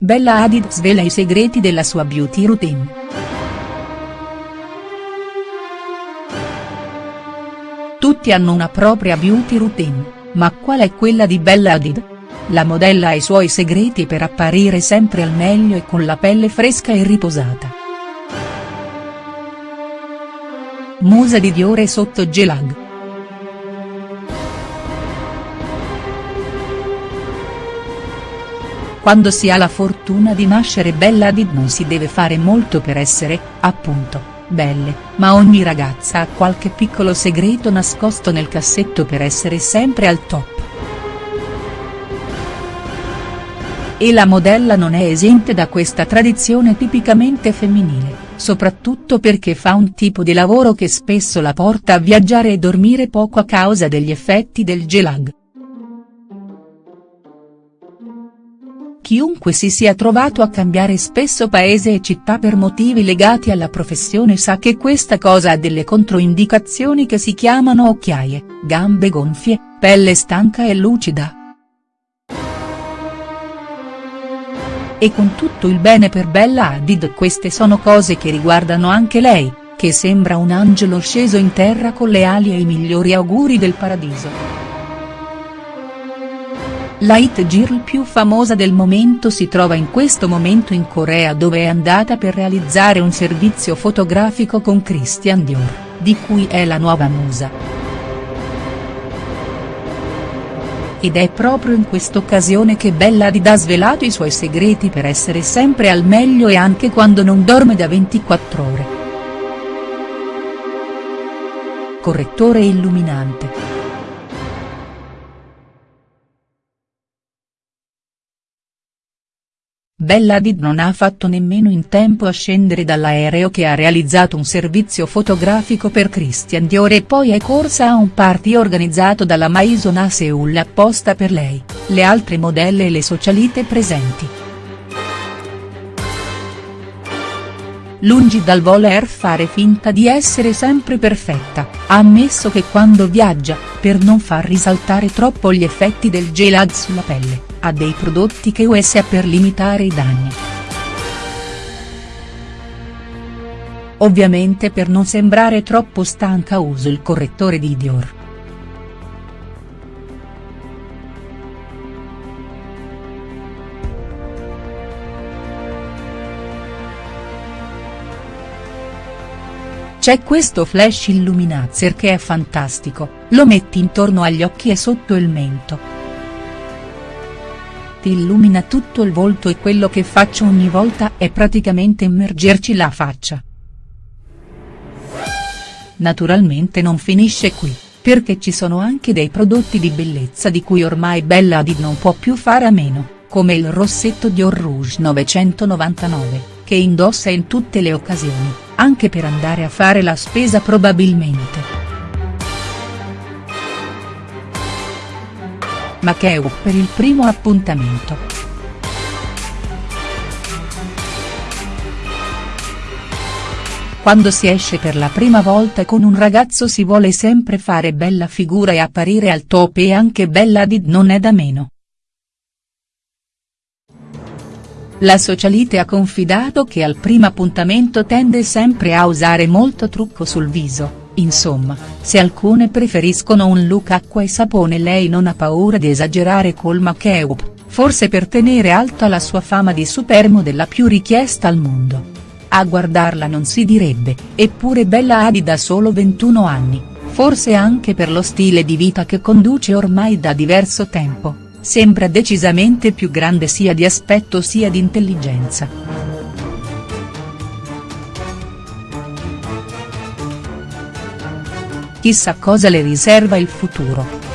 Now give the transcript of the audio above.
Bella Hadid svela i segreti della sua beauty routine. Tutti hanno una propria beauty routine, ma qual è quella di Bella Hadid? La modella ha i suoi segreti per apparire sempre al meglio e con la pelle fresca e riposata. Musa di Diore sotto Gelag. Quando si ha la fortuna di nascere bella Hadid non si deve fare molto per essere, appunto, belle, ma ogni ragazza ha qualche piccolo segreto nascosto nel cassetto per essere sempre al top. E la modella non è esente da questa tradizione tipicamente femminile soprattutto perché fa un tipo di lavoro che spesso la porta a viaggiare e dormire poco a causa degli effetti del gelag. Chiunque si sia trovato a cambiare spesso paese e città per motivi legati alla professione sa che questa cosa ha delle controindicazioni che si chiamano occhiaie, gambe gonfie, pelle stanca e lucida. E con tutto il bene per Bella Hadid queste sono cose che riguardano anche lei, che sembra un angelo sceso in terra con le ali e i migliori auguri del paradiso. La hit girl più famosa del momento si trova in questo momento in Corea dove è andata per realizzare un servizio fotografico con Christian Dior, di cui è la nuova musa. ed è proprio in quest'occasione che Bella Hadid ha svelato i suoi segreti per essere sempre al meglio e anche quando non dorme da 24 ore. Correttore illuminante. Bella Hadid non ha fatto nemmeno in tempo a scendere dall'aereo che ha realizzato un servizio fotografico per Christian Dior e poi è corsa a un party organizzato dalla Maison a Seoul apposta per lei, le altre modelle e le socialite presenti. Lungi dal voler fare finta di essere sempre perfetta, ha ammesso che quando viaggia, per non far risaltare troppo gli effetti del gelag sulla pelle ha dei prodotti che USA per limitare i danni. Ovviamente per non sembrare troppo stanca uso il correttore di Dior. C'è questo flash illuminazer che è fantastico, lo metti intorno agli occhi e sotto il mento ti illumina tutto il volto e quello che faccio ogni volta è praticamente immergerci la faccia. Naturalmente non finisce qui, perché ci sono anche dei prodotti di bellezza di cui ormai Bella Hadid non può più fare a meno, come il rossetto Dior Rouge 999, che indossa in tutte le occasioni, anche per andare a fare la spesa probabilmente. Makeu per il primo appuntamento. Quando si esce per la prima volta con un ragazzo si vuole sempre fare bella figura e apparire al top e anche Bella Hadid non è da meno. La socialite ha confidato che al primo appuntamento tende sempre a usare molto trucco sul viso Insomma, se alcune preferiscono un look acqua e sapone lei non ha paura di esagerare col make-up, forse per tenere alta la sua fama di supermodella più richiesta al mondo. A guardarla non si direbbe, eppure Bella Hadid da solo 21 anni, forse anche per lo stile di vita che conduce ormai da diverso tempo, sembra decisamente più grande sia di aspetto sia di intelligenza. Chissà cosa le riserva il futuro.